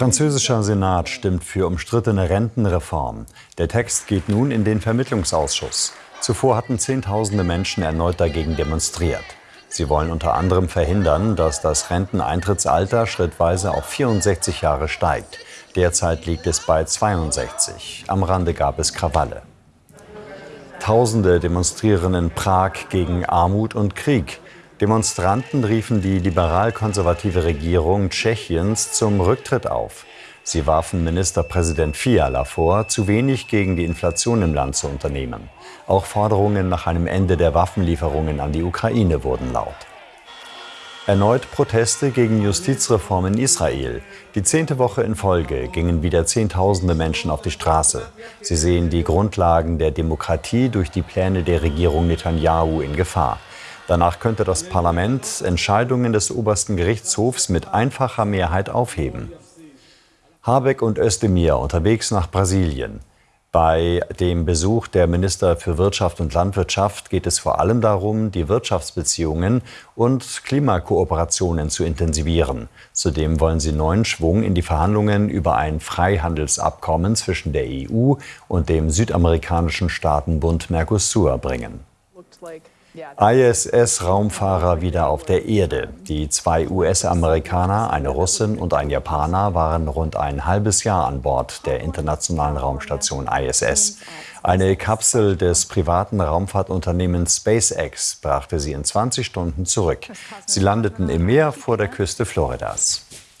Französischer Senat stimmt für umstrittene Rentenreform. Der Text geht nun in den Vermittlungsausschuss. Zuvor hatten Zehntausende Menschen erneut dagegen demonstriert. Sie wollen unter anderem verhindern, dass das Renteneintrittsalter schrittweise auf 64 Jahre steigt. Derzeit liegt es bei 62. Am Rande gab es Krawalle. Tausende demonstrieren in Prag gegen Armut und Krieg. Demonstranten riefen die liberal-konservative Regierung Tschechiens zum Rücktritt auf. Sie warfen Ministerpräsident Fiala vor, zu wenig gegen die Inflation im Land zu unternehmen. Auch Forderungen nach einem Ende der Waffenlieferungen an die Ukraine wurden laut. Erneut Proteste gegen Justizreform in Israel. Die zehnte Woche in Folge gingen wieder Zehntausende Menschen auf die Straße. Sie sehen die Grundlagen der Demokratie durch die Pläne der Regierung Netanyahu in Gefahr. Danach könnte das Parlament Entscheidungen des obersten Gerichtshofs mit einfacher Mehrheit aufheben. Habeck und Özdemir unterwegs nach Brasilien. Bei dem Besuch der Minister für Wirtschaft und Landwirtschaft geht es vor allem darum, die Wirtschaftsbeziehungen und Klimakooperationen zu intensivieren. Zudem wollen sie neuen Schwung in die Verhandlungen über ein Freihandelsabkommen zwischen der EU und dem südamerikanischen Staatenbund Mercosur bringen. ISS-Raumfahrer wieder auf der Erde. Die zwei US-Amerikaner, eine Russin und ein Japaner, waren rund ein halbes Jahr an Bord der internationalen Raumstation ISS. Eine Kapsel des privaten Raumfahrtunternehmens SpaceX brachte sie in 20 Stunden zurück. Sie landeten im Meer vor der Küste Floridas.